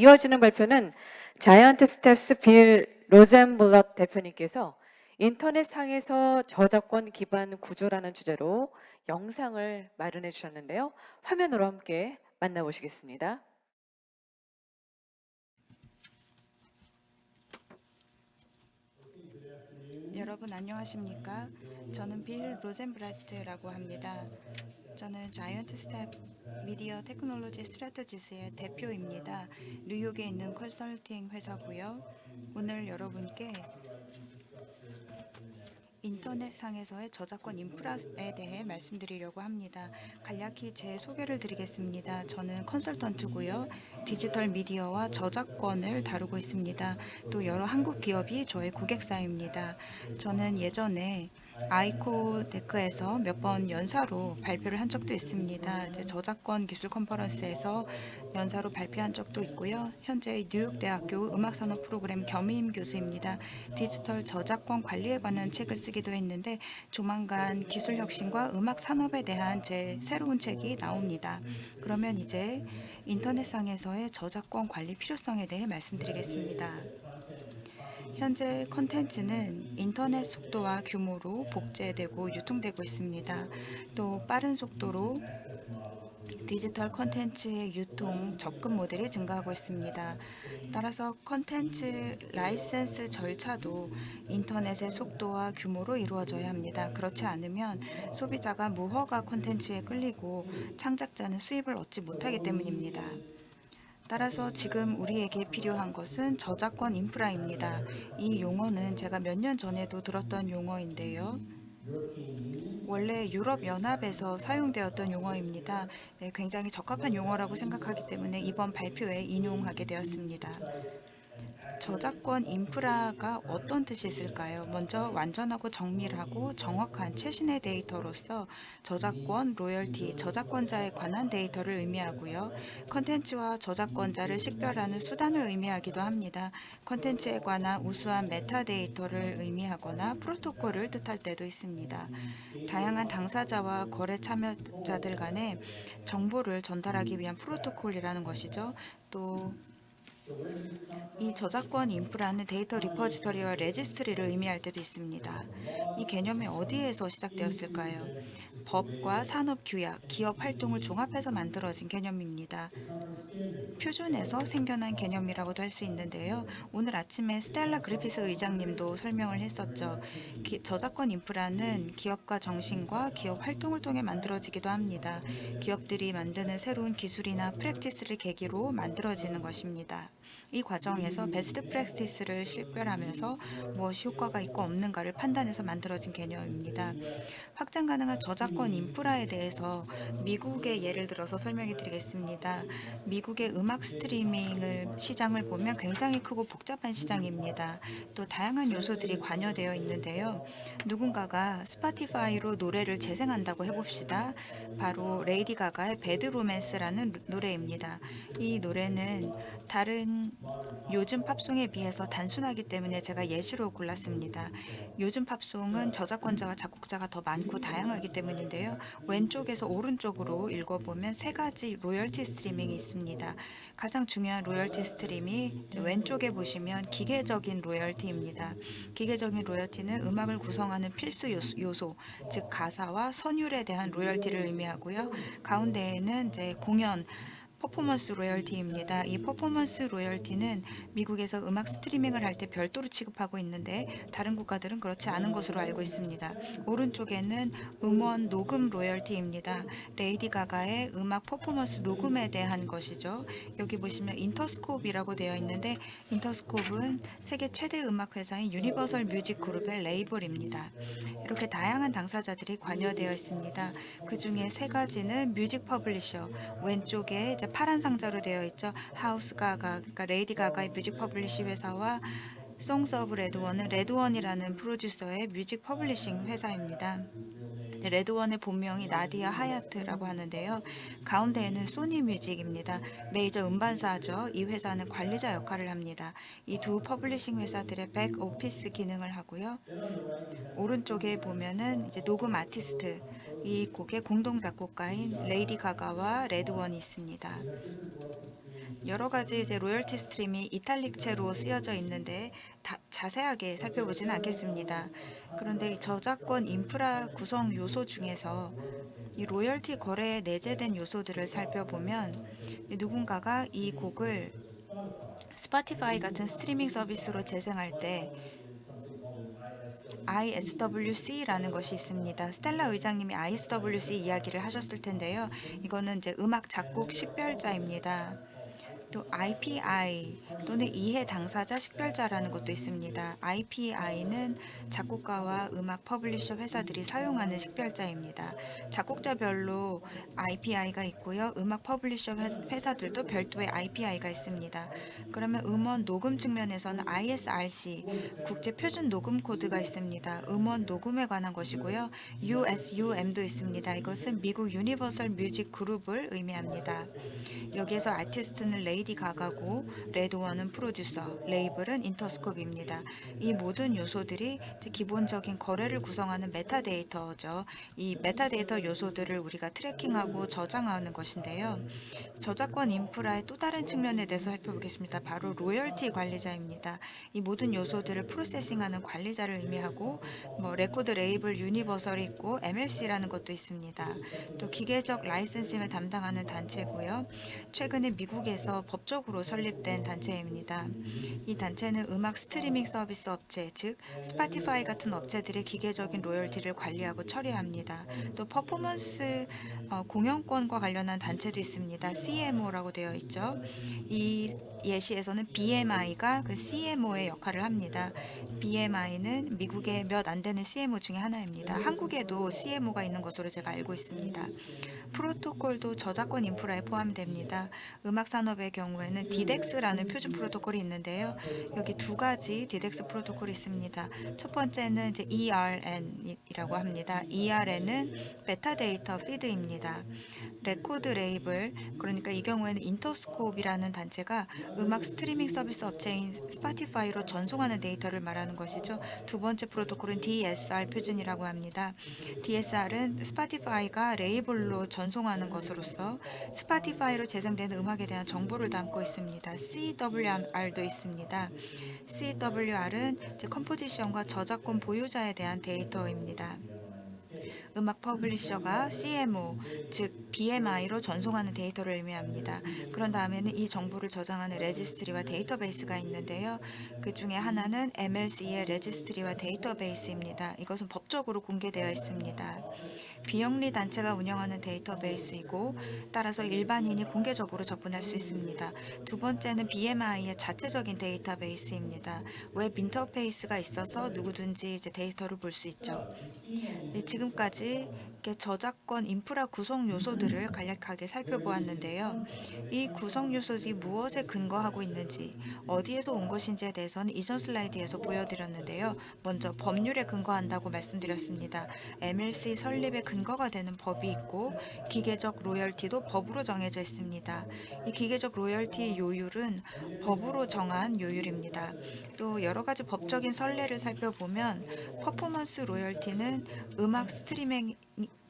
이어지는 발표는 Giant Steps 빌 로젠블럿 대표님께서 인터넷상에서 저작권 기반 구조라는 주제로 영상을 마련해 주셨는데요. 화면으로 함께 만나보시겠습니다. 여러분 안녕하십니까? 저는 빌 로젠브라트라고 합니다. 저는 Giant Step Media Technology Strategies의 대표입니다. 뉴욕에 있는 컨설팅 회사고요. 오늘 여러분께 인터넷상에서의 저작권 인프라에 대해 말씀드리려고 합니다. 간략히 제 소개를 드리겠습니다. 저는 컨설턴트고요. 디지털 미디어와 저작권을 다루고 있습니다. 또 여러 한국 기업이 저의 고객사입니다. 저는 예전에 아이코데크에서 몇 번 연사로 발표를 한 적도 있습니다. 이제 저작권 기술 컨퍼런스에서 연사로 발표한 적도 있고요. 현재 뉴욕대학교 음악산업 프로그램 겸임 교수입니다. 디지털 저작권 관리에 관한 책을 쓰기도 했는데 조만간 기술 혁신과 음악 산업에 대한 제 새로운 책이 나옵니다. 그러면 이제 인터넷상에서의 저작권 관리 필요성에 대해 말씀드리겠습니다. 현재 컨텐츠는 인터넷 속도와 규모로 복제되고 유통되고 있습니다. 또 빠른 속도로 디지털 컨텐츠의 유통, 접근 모델이 증가하고 있습니다. 따라서 컨텐츠 라이센스 절차도 인터넷의 속도와 규모로 이루어져야 합니다. 그렇지 않으면 소비자가 무허가 컨텐츠에 끌리고 창작자는 수입을 얻지 못하기 때문입니다. 따라서 지금 우리에게 필요한 것은 저작권 인프라입니다. 이 용어는 제가 몇 년 전에도 들었던 용어인데요. 원래 유럽연합에서 사용되었던 용어입니다. 네, 굉장히 적합한 용어라고 생각하기 때문에 이번 발표에 인용하게 되었습니다. 저작권 인프라가 어떤 뜻이 있을까요? 먼저 완전하고 정밀하고 정확한 최신의 데이터로서 저작권, 로열티, 저작권자에 관한 데이터를 의미하고요. 컨텐츠와 저작권자를 식별하는 수단을 의미하기도 합니다. 컨텐츠에 관한 우수한 메타데이터를 의미하거나 프로토콜을 뜻할 때도 있습니다. 다양한 당사자와 거래 참여자들 간에 정보를 전달하기 위한 프로토콜이라는 것이죠. 또 이 저작권 인프라는 데이터 repository와 registry를 의미할 때도 있습니다. 이 개념이 어디에서 시작되었을까요? 법과 산업 규약, 기업 활동을 종합해서 만들어진 개념입니다. 표준에서 생겨난 개념이라고도 할 수 있는데요. 오늘 아침에 스텔라 그리피스 의장님도 설명을 했었죠. 기, 저작권 인프라는 기업과 정신과 기업 활동을 통해 만들어지기도 합니다. 기업들이 만드는 새로운 기술이나 프랙티스를 계기로 만들어지는 것입니다. 이 과정에서 베스트 프랙티스를 식별하면서 무엇이 효과가 있고 없는가를 판단해서 만들어진 개념입니다. 확장 가능한 저작권 인프라에 대해서 미국의 예를 들어서 설명해 드리겠습니다. 미국의 음악 스트리밍을 시장을 보면 굉장히 크고 복잡한 시장입니다. 또 다양한 요소들이 관여되어 있는데요. 누군가가 Spotify로 노래를 재생한다고 해봅시다. 바로 레이디 가가의 Bad Romance라는 노래입니다. 이 노래는 다른 요즘 팝송에 비해서 단순하기 때문에 제가 예시로 골랐습니다. 요즘 팝송은 저작권자와 작곡자가 더 많고 다양하기 때문인데요. 왼쪽에서 오른쪽으로 읽어보면 세 가지 로열티 스트리밍이 있습니다. 가장 중요한 로열티 stream이 왼쪽에 보시면 기계적인 로열티입니다. 기계적인 로열티는 음악을 구성하는 필수 요소, 즉 가사와 선율에 대한 로열티를 의미하고요. 가운데에는 이제 공연, 퍼포먼스 로열티입니다. 이 퍼포먼스 로열티는 미국에서 음악 스트리밍을 할 때 별도로 취급하고 있는데 다른 국가들은 그렇지 않은 것으로 알고 있습니다. 오른쪽에는 음원 녹음 로열티입니다. 레이디 가가의 음악 퍼포먼스 녹음에 대한 것이죠. 여기 보시면 Interscope이라고 되어 있는데 Interscope는 세계 최대 음악 회사인 Universal Music Group의 레이블입니다. 이렇게 다양한 당사자들이 관여되어 있습니다. 그 중에 세 가지는 music publisher, 왼쪽에 이제 파란 상자로 되어 있죠. House Gaga, 그러니까 레이디 가가의 music publish 회사와 Songs of RedOne은 RedOne이라는 프로듀서의 music publishing 회사입니다. RedOne의 본명이 나디아 하야트라고 하는데요. 가운데에는 Sony Music입니다. 메이저 음반사죠. 이 회사는 관리자 역할을 합니다. 이 두 publishing 회사들의 back office 기능을 하고요. 오른쪽에 보면은 이제 녹음 아티스트 이 곡의 공동 작곡가인 레이디 가가와 RedOne이 있습니다. 여러 가지 이제 로열티 stream이 이탈릭체로 쓰여져 있는데 다, 자세하게 살펴보지는 않겠습니다. 그런데 이 저작권 인프라 구성 요소 중에서 이 로열티 거래에 내재된 요소들을 살펴보면 이 누군가가 이 곡을 Spotify 같은 스트리밍 서비스로 재생할 때 ISWC라는 것이 있습니다. 스텔라 의장님이 ISWC 이야기를 하셨을 텐데요. 이거는 이제 음악 작곡 식별자입니다. 또 IPI 또는 이해 당사자 식별자라는 것도 있습니다. IPI는 작곡가와 음악 publisher 회사들이 사용하는 식별자입니다. 작곡자별로 IPI가 있고요. 음악 publisher 회- 회사들도 별도의 IPI가 있습니다. 그러면 음원 녹음 측면에서는 ISRC 국제 표준 녹음 코드가 있습니다. 음원 녹음에 관한 것이고요. USUM도 있습니다. 이것은 미국 Universal Music Group을 의미합니다. 여기에서 아티스트는 레이디 가가고 RedOne은 프로듀서, 레이블은 Interscope입니다. 이 모든 요소들이 기본적인 거래를 구성하는 메타데이터죠. 이 메타데이터 요소들을 우리가 tracking하고 저장하는 것인데요. 저작권 인프라의 또 다른 측면에 대해서 살펴보겠습니다. 바로 로열티 관리자입니다. 이 모든 요소들을 processing하는 관리자를 의미하고 뭐 레코드 레이블 Universal이 있고 MLC라는 것도 있습니다. 또 기계적 licensing을 담당하는 단체고요. 최근에 미국에서 법적으로 설립된 단체입니다. 이 단체는 음악 스트리밍 서비스 업체, 즉 Spotify 같은 업체들의 기계적인 로열티를 관리하고 처리합니다. 또 퍼포먼스 어, 공연권과 관련한 단체도 있습니다. CMO라고 되어 있죠. 이 예시에서는 BMI가 그 CMO의 역할을 합니다. BMI는 미국의 몇 안 되는 CMO 중에 하나입니다. 한국에도 CMO가 있는 것으로 제가 알고 있습니다. 프로토콜도 저작권 인프라에 포함됩니다. 음악 산업의 경우에는 DDEX라는 표준 프로토콜이 있는데요. 여기 두 가지 DDEX 프로토콜이 있습니다. 첫 번째는 이제 ERN이라고 합니다. ERN은 메타데이터 feed입니다. 레코드 레이블 그러니까 이 경우에는 Interscope이라는 단체가 음악 스트리밍 서비스 업체인 Spotify로 전송하는 데이터를 말하는 것이죠. 두 번째 프로토콜은 DSR 표준이라고 합니다. DSR은 Spotify가 레이블로 전송하는 것으로서 Spotify로 재생되는 음악에 대한 정보를 담고 있습니다. CWR도 있습니다. CWR은 composition과 저작권 보유자에 대한 데이터입니다. 음악 publisher가 CMO, 즉 BMI로 전송하는 데이터를 의미합니다. 그런 다음에는 이 정보를 저장하는 registry와 데이터베이스가 있는데요. 그 중에 하나는 MLC의 registry와 데이터베이스입니다. 이것은 법적으로 공개되어 있습니다. 비영리 단체가 운영하는 데이터베이스이고 따라서 일반인이 공개적으로 접근할 수 있습니다. 두 번째는 BMI의 자체적인 데이터베이스입니다. 웹 인터페이스가 있어서 누구든지 이제 데이터를 볼 수 있죠. 네, 지금까지 이렇게 저작권 인프라 구성 요소들을 간략하게 살펴보았는데요. 이 구성 요소들이 무엇에 근거하고 있는지, 어디에서 온 것인지에 대해서는 이전 슬라이드에서 보여드렸는데요. 먼저 법률에 근거한다고 말씀드렸습니다. MLC 설립에 근거가 되는 법이 있고 기계적 로열티도 법으로 정해져 있습니다. 이 기계적 로열티의 요율은 법으로 정한 요율입니다. 또 여러 가지 법적인 선례를 살펴보면 퍼포먼스 로열티는 음악 스트리밍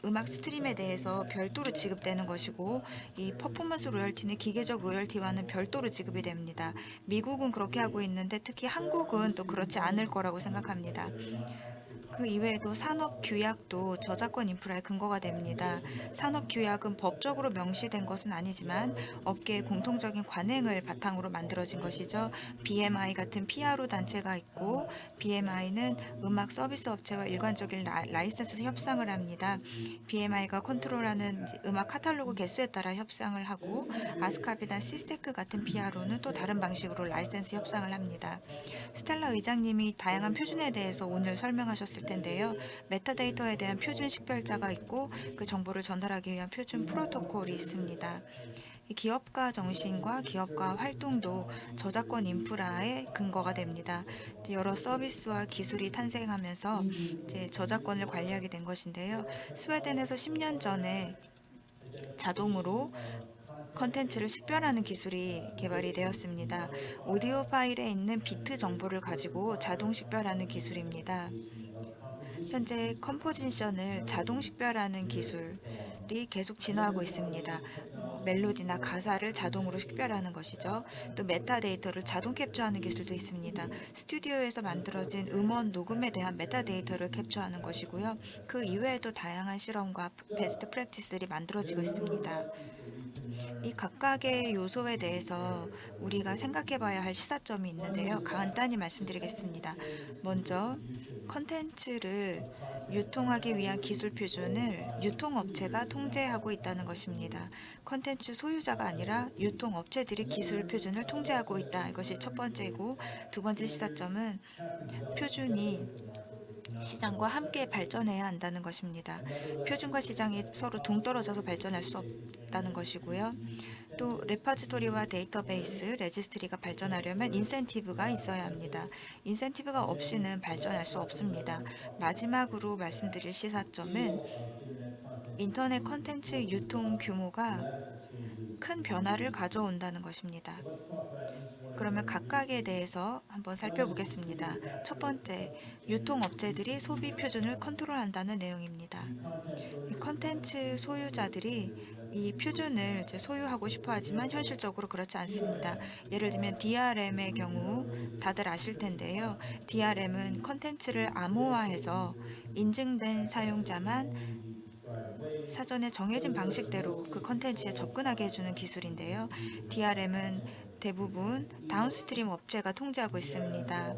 음악 stream에 대해서 별도로 지급되는 것이고 이 퍼포먼스 로열티는 기계적 로열티와는 별도로 지급이 됩니다. 미국은 그렇게 하고 있는데 특히 한국은 또 그렇지 않을 거라고 생각합니다. 그 이외에도 산업 규약도 저작권 인프라의 근거가 됩니다. 산업 규약은 법적으로 명시된 것은 아니지만 업계의 공통적인 관행을 바탕으로 만들어진 것이죠. BMI 같은 PRO 단체가 있고 BMI는 음악 서비스 업체와 일관적인 라, 라이센스 협상을 합니다. BMI가 컨트롤하는 음악 카탈로그 개수에 따라 협상을 하고 ASCAP이나 SESAC 같은 PRO는 또 다른 방식으로 라이센스 협상을 합니다. 스텔라 의장님이 다양한 표준에 대해서 오늘 설명하셨을 텐데요. 메타데이터에 대한 표준 식별자가 있고 그 정보를 전달하기 위한 표준 프로토콜이 있습니다. 이 기업가 정신과 기업가 활동도 저작권 인프라의 근거가 됩니다. 여러 서비스와 기술이 탄생하면서 이제 저작권을 관리하게 된 것인데요. 스웨덴에서 10년 전에 자동으로 컨텐츠를 식별하는 기술이 개발이 되었습니다. 오디오 파일에 있는 비트 정보를 가지고 자동 식별하는 기술입니다. 현재 composition을 자동 식별하는 기술 기술이 계속 진화하고 있습니다. 뭐 멜로디나 가사를 자동으로 식별하는 것이죠. 또 메타데이터를 자동 캡처하는 기술도 있습니다. 스튜디오에서 만들어진 음원 녹음에 대한 메타데이터를 캡처하는 것이고요. 그 이외에도 다양한 실험과 베스트 프랙티스들이 만들어지고 있습니다. 이 각각의 요소에 대해서 우리가 생각해 봐야 할 시사점이 있는데요. 간단히 말씀드리겠습니다. 먼저 컨텐츠를 유통하기 위한 기술 표준을 유통업체가 통제하고 있다는 것입니다. 컨텐츠 소유자가 아니라 유통업체들이 기술 표준을 통제하고 있다. 이것이 첫 번째고 두 번째 시사점은 표준이 시장과 함께 발전해야 한다는 것입니다. 표준과 시장이 서로 동떨어져서 발전할 수 없다는 것이고요. 또 repository와 데이터베이스, registry가 발전하려면 인센티브가 있어야 합니다. 인센티브가 없이는 발전할 수 없습니다. 마지막으로 말씀드릴 시사점은 인터넷 컨텐츠 유통 규모가 큰 변화를 가져온다는 것입니다. 그러면 각각에 대해서 한번 살펴보겠습니다. 첫 번째, 유통업체들이 소비 표준을 컨트롤한다는 내용입니다. 이 컨텐츠 소유자들이 이 표준을 이제 소유하고 싶어 하지만 현실적으로 그렇지 않습니다. 예를 들면 DRM의 경우 다들 아실 텐데요. DRM은 컨텐츠를 암호화해서 인증된 사용자만 사전에 정해진 방식대로 그 컨텐츠에 접근하게 해주는 기술인데요. DRM은 대부분 downstream 업체가 통제하고 있습니다.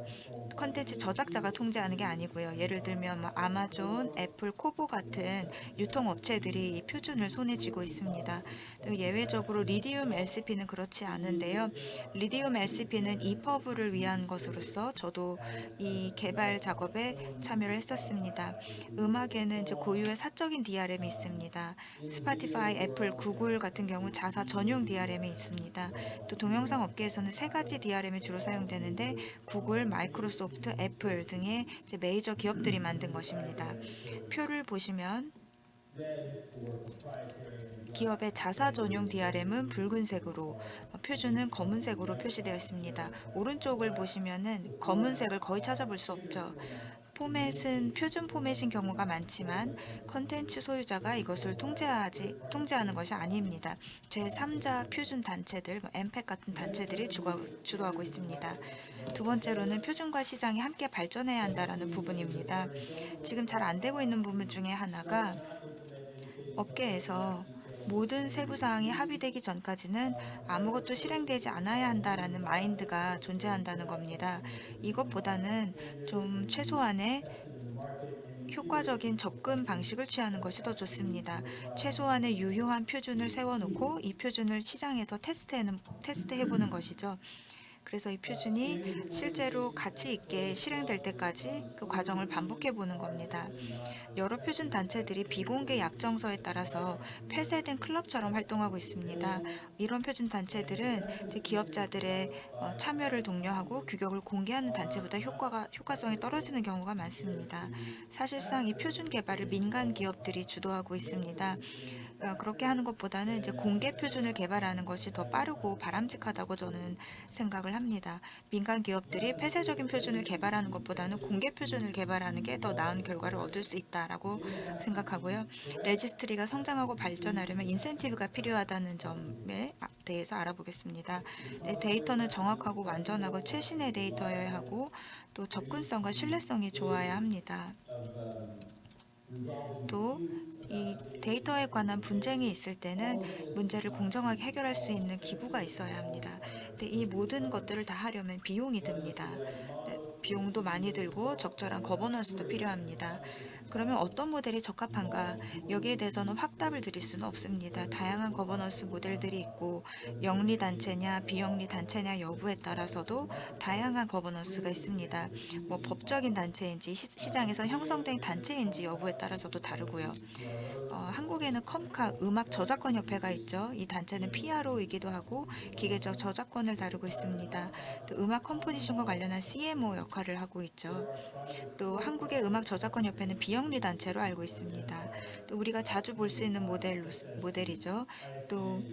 컨텐츠 저작자가 통제하는 게 아니고요. 예를 들면 뭐 아마존, 애플, 코보 같은 유통업체들이 이 표준을 손에 쥐고 있습니다. 또 예외적으로 Readium LCP는 그렇지 않은데요. 리디움 LCP는 이퍼브를 위한 것으로서 저도 이 개발 작업에 참여를 했었습니다. 음악에는 이제 고유의 사적인 DRM이 있습니다. 스포티파이, 애플, 구글 같은 경우 자사 전용 DRM이 있습니다. 또 동영상 업계에서는 세 가지 DRM이 주로 사용되는데 구글, 마이크로소프트, 애플 등의 메이저 기업들이 만든 것입니다. 표를 보시면 기업의 자사 전용 DRM은 붉은색으로 표준은 검은색으로 표시되어 있습니다. 오른쪽을 보시면은 검은색을 거의 찾아볼 수 없죠. 포맷은 표준 포맷인 경우가 많지만 컨텐츠 소유자가 이것을 통제하지 통제하는 것이 아닙니다. 제3자 표준 단체들, 뭐 엠팩 같은 단체들이 주도하고 있습니다. 두 번째로는 표준과 시장이 함께 발전해야 한다라는 부분입니다. 지금 잘 안 되고 있는 부분 중에 하나가 업계에서 모든 세부 사항이 합의되기 전까지는 아무것도 실행되지 않아야 한다라는 마인드가 존재한다는 겁니다. 이것보다는 좀 최소한의 효과적인 접근 방식을 취하는 것이 더 좋습니다. 최소한의 유효한 표준을 세워놓고 이 표준을 시장에서 테스트해는, 테스트해보는 것이죠. 그래서 이 표준이 실제로 가치 있게 실행될 때까지 그 과정을 반복해 보는 겁니다. 여러 표준 단체들이 비공개 약정서에 따라서 폐쇄된 클럽처럼 활동하고 있습니다. 이런 표준 단체들은 기업자들의 어, 참여를 독려하고 규격을 공개하는 단체보다 효과가 효과성이 떨어지는 경우가 많습니다. 사실상 이 표준 개발을 민간 기업들이 주도하고 있습니다. 어, 그렇게 하는 것보다는 이제 공개 표준을 개발하는 것이 더 빠르고 바람직하다고 저는 생각을 합니다. 민간 기업들이 폐쇄적인 표준을 개발하는 것보다는 공개 표준을 개발하는 게 더 나은 결과를 얻을 수 있다라고 생각하고요. registry가 성장하고 발전하려면 인센티브가 필요하다는 점에 대해서 알아보겠습니다. 네, 데이터는 정확하고 완전하고 최신의 데이터여야 하고 또 접근성과 신뢰성이 좋아야 합니다. 또 이 데이터에 관한 분쟁이 있을 때는 문제를 공정하게 해결할 수 있는 기구가 있어야 합니다. 근데 이 모든 것들을 다 하려면 비용이 듭니다. 네, 비용도 많이 들고 적절한 거버넌스도 필요합니다. 그러면 어떤 모델이 적합한가? 여기에 대해서는 확답을 드릴 수는 없습니다. 다양한 거버넌스 모델들이 있고 영리 단체냐 비영리 단체냐 여부에 따라서도 다양한 거버넌스가 있습니다. 뭐 법적인 단체인지 시, 시장에서 형성된 단체인지 여부에 따라서도 다르고요. 어, 한국에는 KOMCA 음악 저작권 협회가 있죠. 이 단체는 PRO이기도 하고 기계적 저작권을 다루고 있습니다. 또 음악 composition과 관련한 CMO 역할을 하고 있죠. 또 한국의 음악 저작권 협회는 비영 리 단체로 알고 있습니다. 또 우리가 자주 볼 수 있는 모델로 모델이죠. 또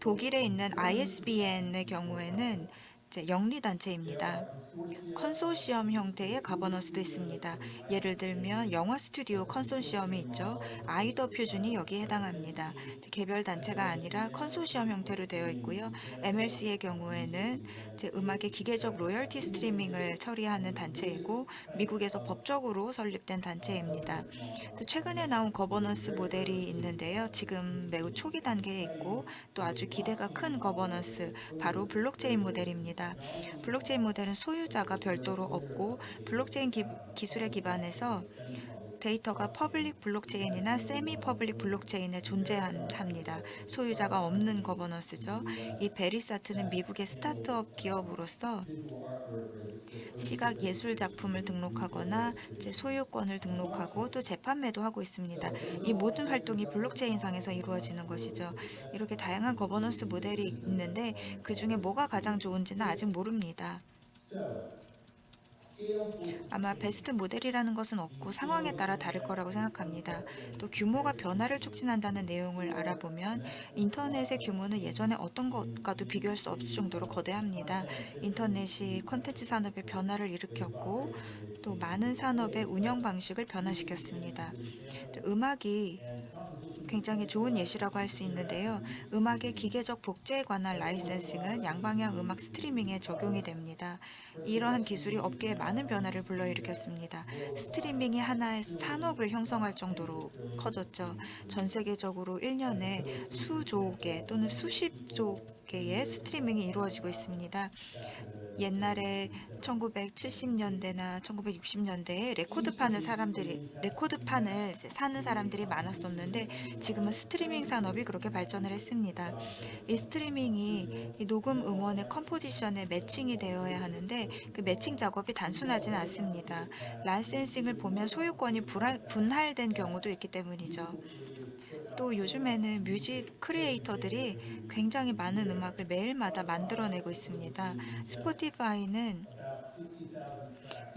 독일에 있는 ISBN의 경우에는 이제 영리단체입니다. 컨소시엄 형태의 가버넌스도 있습니다. 예를 들면 영화 스튜디오 컨소시엄이 있죠. 아이더 표준이 여기에 해당합니다. 개별 단체가 아니라 컨소시엄 형태로 되어 있고요. MLC의 경우에는 음악의 기계적 로열티 스트리밍을 처리하는 단체이고 미국에서 법적으로 설립된 단체입니다. 또 최근에 나온 거버넌스 모델이 있는데요. 지금 매우 초기 단계에 있고 또 아주 기대가 큰 거버넌스 바로 블록체인 모델입니다. 블록체인 모델은 소유자가 별도로 없고 블록체인 기, 기술에 기반해서 데이터가 public 블록체인이나 semi public 블록체인에 존재합니다. 소유자가 없는 거버넌스죠. 이 Verisart는 미국의 스타트업 기업으로서 시각 예술 작품을 등록하거나 소유권을 등록하고 또 재판매도 하고 있습니다. 이 모든 활동이 블록체인상에서 이루어지는 것이죠. 이렇게 다양한 거버넌스 모델이 있는데 그 중에 뭐가 가장 좋은지는 아직 모릅니다. 아마 베스트 모델이라는 것은 없고 상황에 따라 다를 거라고 생각합니다. 또 규모가 변화를 촉진한다는 내용을 알아보면 인터넷의 규모는 예전에 어떤 것과도 비교할 수 없을 정도로 거대합니다. 인터넷이 콘텐츠 산업의 변화를 일으켰고 또 많은 산업의 운영 방식을 변화시켰습니다. 또 음악이 굉장히 좋은 예시라고 할 수 있는데요. 음악의 기계적 복제에 관한 라이센싱은 양방향 음악 스트리밍에 적용이 됩니다. 이러한 기술이 업계에 많은 변화를 불러일으켰습니다. 스트리밍이 하나의 산업을 형성할 정도로 커졌죠. 전 세계적으로 1년에 수조 개 또는 수십 조 개의 스트리밍이 이루어지고 있습니다. 옛날에 1970년대나 1960년대에 레코드판을 사람들이 레코드판을 사는 사람들이 많았었는데 지금은 스트리밍 산업이 그렇게 발전을 했습니다. 이 스트리밍이 이 녹음 음원의 composition에 matching이 되어야 하는데 그 매칭 작업이 단순하지는 않습니다. licensing을 보면 소유권이 불할- 분할된 경우도 있기 때문이죠. 또 요즘에는 music creator들이 굉장히 많은 음악을 매일마다 만들어내고 있습니다. 스포티파이는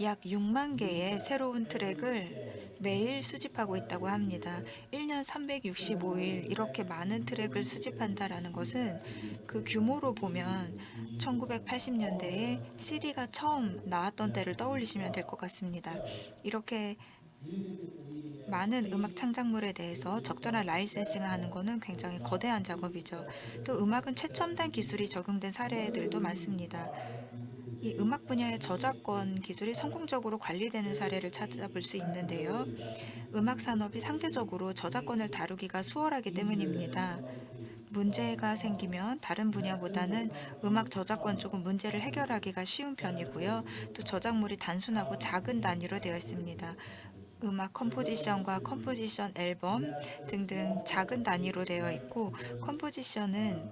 약 6만 개의 새로운 트랙을 매일 수집하고 있다고 합니다. 1년 365일 이렇게 많은 트랙을 수집한다라는 것은 그 규모로 보면 1980년대에 CD가 처음 나왔던 때를 떠올리시면 될 것 같습니다. 이렇게 많은 음악 창작물에 대해서 적절한 라이센싱을 하는 것은 굉장히 거대한 작업이죠. 또 음악은 최첨단 기술이 적용된 사례들도 많습니다. 이 음악 분야의 저작권 기술이 성공적으로 관리되는 사례를 찾아볼 수 있는데요. 음악 산업이 상대적으로 저작권을 다루기가 수월하기 때문입니다. 문제가 생기면 다른 분야보다는 음악 저작권 쪽은 문제를 해결하기가 쉬운 편이고요. 또 저작물이 단순하고 작은 단위로 되어 있습니다. 음악 composition과 composition 앨범 등등 작은 단위로 되어 있고 composition은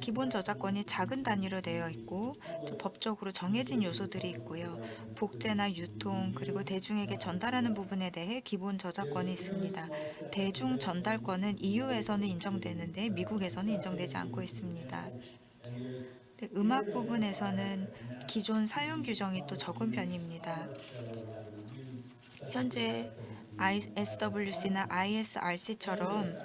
기본 저작권이 작은 단위로 되어 있고 또 법적으로 정해진 요소들이 있고요. 복제나 유통 그리고 대중에게 전달하는 부분에 대해 기본 저작권이 있습니다. 대중 전달권은 EU에서는 인정되는데 미국에서는 인정되지 않고 있습니다. 네, 음악 부분에서는 기존 사용 규정이 또 적은 편입니다. 현재 SWC나 ISRC처럼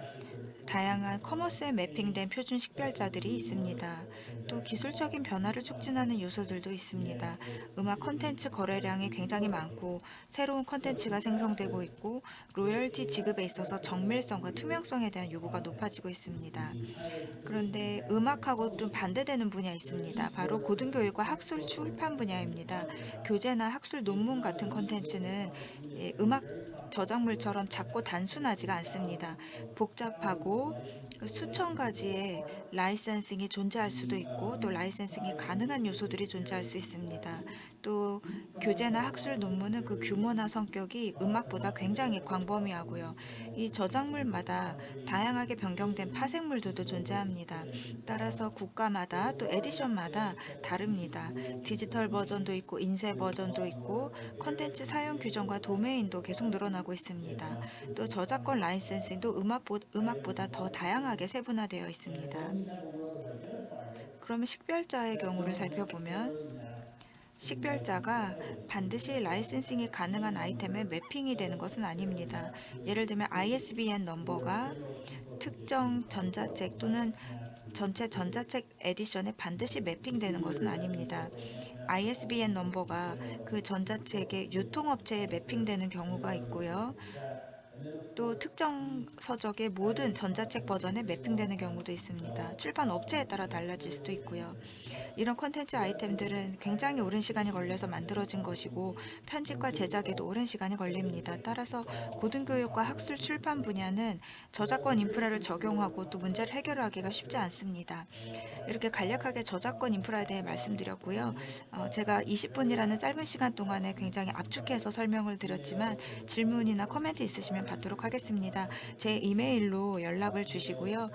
다양한 커머스에 매핑된 표준 식별자들이 있습니다. 또 기술적인 변화를 촉진하는 요소들도 있습니다. 음악 콘텐츠 거래량이 굉장히 많고 새로운 콘텐츠가 생성되고 있고 로열티 지급에 있어서 정밀성과 투명성에 대한 요구가 높아지고 있습니다. 그런데 음악하고 좀 반대되는 분야 있습니다. 바로 고등교육과 학술 출판 분야입니다. 교재나 학술 논문 같은 콘텐츠는 예, 음악 저작물처럼 작고 단순하지가 않습니다. 복잡하고 수천 가지의 라이센싱이 존재할 수도 있고 또 라이센싱이 가능한 요소들이 존재할 수 있습니다. 또 교재나 학술 논문은 그 규모나 성격이 음악보다 굉장히 광범위하고요. 이 저작물마다 다양하게 변경된 파생물들도 존재합니다. 따라서 국가마다 또 에디션마다 다릅니다. 디지털 버전도 있고 인쇄 버전도 있고 컨텐츠 사용 규정과 도메인도 계속 늘어나고 있습니다. 또 저작권 라이센싱도 음악보, 음악보다 더 다양하게 세분화되어 있습니다. 그러면 식별자의 경우를 살펴보면 식별자가 반드시 licensing이 가능한 아이템에 mapping이 되는 것은 아닙니다. 예를 들면 ISBN 넘버가 특정 전자책 또는 전체 전자책 edition에 반드시 mapping되는 것은 아닙니다. ISBN 넘버가 그 전자책의 유통업체에 mapping되는 경우가 있고요. 또 특정 서적의 모든 전자책 버전에 mapping되는 경우도 있습니다. 출판 업체에 따라 달라질 수도 있고요. 이런 콘텐츠 아이템들은 굉장히 오랜 시간이 걸려서 만들어진 것이고 편집과 제작에도 오랜 시간이 걸립니다. 따라서 고등교육과 학술 출판 분야는 저작권 인프라를 적용하고 또 문제를 해결하기가 쉽지 않습니다. 이렇게 간략하게 저작권 인프라에 대해 말씀드렸고요. 어, 제가 20분이라는 짧은 시간 동안에 굉장히 압축해서 설명을 드렸지만 질문이나 코멘트 있으시면 받도록 하겠습니다. 제 이메일로 연락을 주시고요.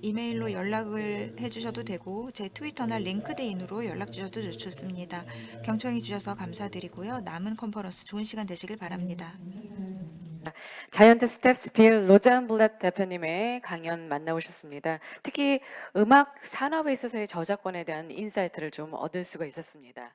이메일로 연락을 해주셔도 되고 제 트위터나 링크드인으로 연락 주셔도 좋습니다. 경청해 주셔서 감사드리고요. 남은 컨퍼런스 좋은 시간 되시길 바랍니다. Giant Steps Bill Rosenblatt 대표님의 강연 만나보셨습니다. 특히 음악 산업에 있어서의 저작권에 대한 insight를 좀 얻을 수가 있었습니다.